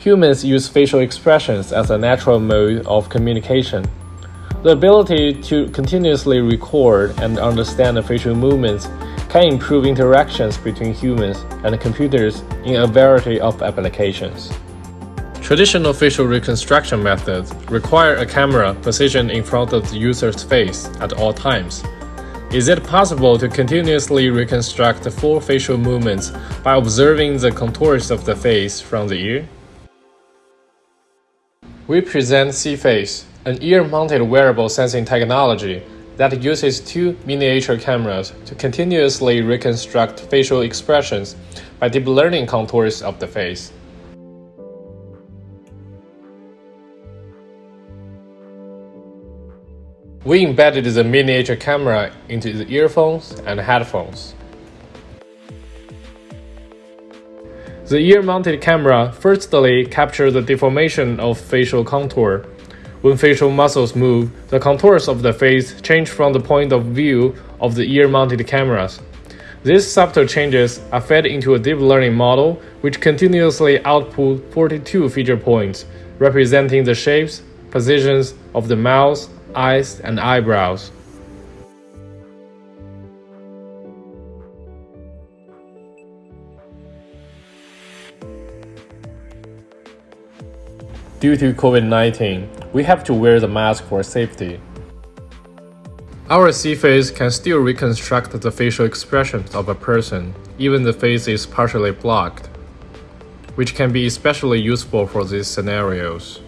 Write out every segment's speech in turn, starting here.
Humans use facial expressions as a natural mode of communication. The ability to continuously record and understand the facial movements can improve interactions between humans and computers in a variety of applications. Traditional facial reconstruction methods require a camera positioned in front of the user's face at all times. Is it possible to continuously reconstruct the full facial movements by observing the contours of the face from the ear? We present C-Face, an ear-mounted wearable sensing technology that uses two miniature cameras to continuously reconstruct facial expressions by deep learning contours of the face. We embedded the miniature camera into the earphones and headphones. The ear-mounted camera firstly captures the deformation of facial contour. When facial muscles move, the contours of the face change from the point of view of the ear-mounted cameras. These subtle changes are fed into a deep learning model which continuously outputs 42 feature points, representing the shapes, positions of the mouth, eyes, and eyebrows. Due to COVID-19, we have to wear the mask for safety. Our C-Face can still reconstruct the facial expressions of a person, even the face is partially blocked, which can be especially useful for these scenarios.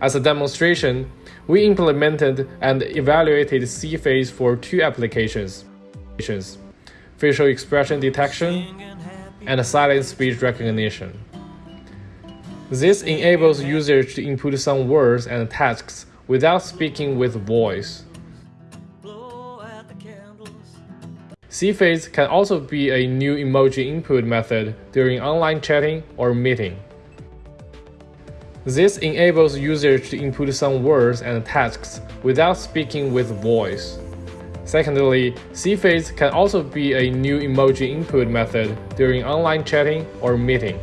As a demonstration, we implemented and evaluated C-Face for two applications, facial expression detection and silent speech recognition. This enables users to input some words and tasks without speaking with voice. C-Face can also be a new emoji input method during online chatting or meeting. This enables users to input some words and tasks without speaking with voice. Secondly, C-Face can also be a new emoji input method during online chatting or meeting.